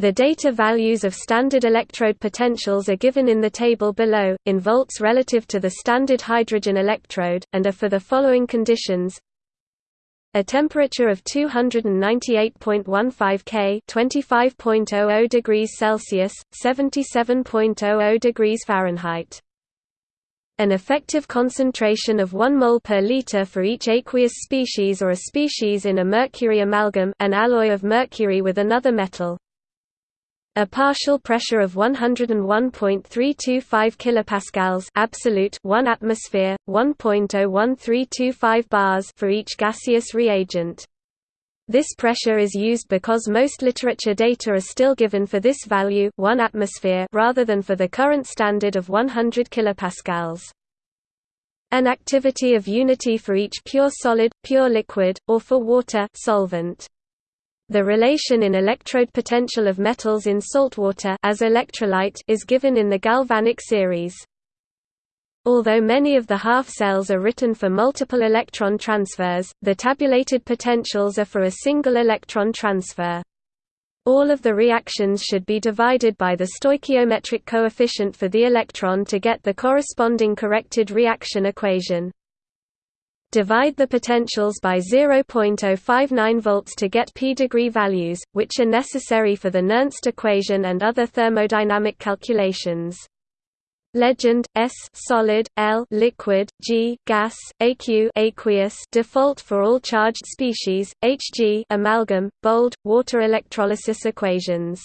The data values of standard electrode potentials are given in the table below, in volts relative to the standard hydrogen electrode, and are for the following conditions a temperature of 298.15 K 25.00 degrees Celsius, 77.00 degrees Fahrenheit. An effective concentration of 1 mol per liter for each aqueous species or a species in a mercury amalgam an alloy of mercury with another metal. A partial pressure of 101.325 kilopascals absolute 1 atmosphere 1.01325 bars for each gaseous reagent. This pressure is used because most literature data are still given for this value 1 atmosphere rather than for the current standard of 100 kilopascals. An activity of unity for each pure solid, pure liquid, or for water solvent. The relation in electrode potential of metals in saltwater as electrolyte is given in the galvanic series. Although many of the half cells are written for multiple electron transfers, the tabulated potentials are for a single electron transfer. All of the reactions should be divided by the stoichiometric coefficient for the electron to get the corresponding corrected reaction equation. Divide the potentials by 0.059 volts to get p degree values, which are necessary for the Nernst equation and other thermodynamic calculations. Legend S solid L liquid G gas AQ aqueous default for all charged species HG amalgam bold water electrolysis equations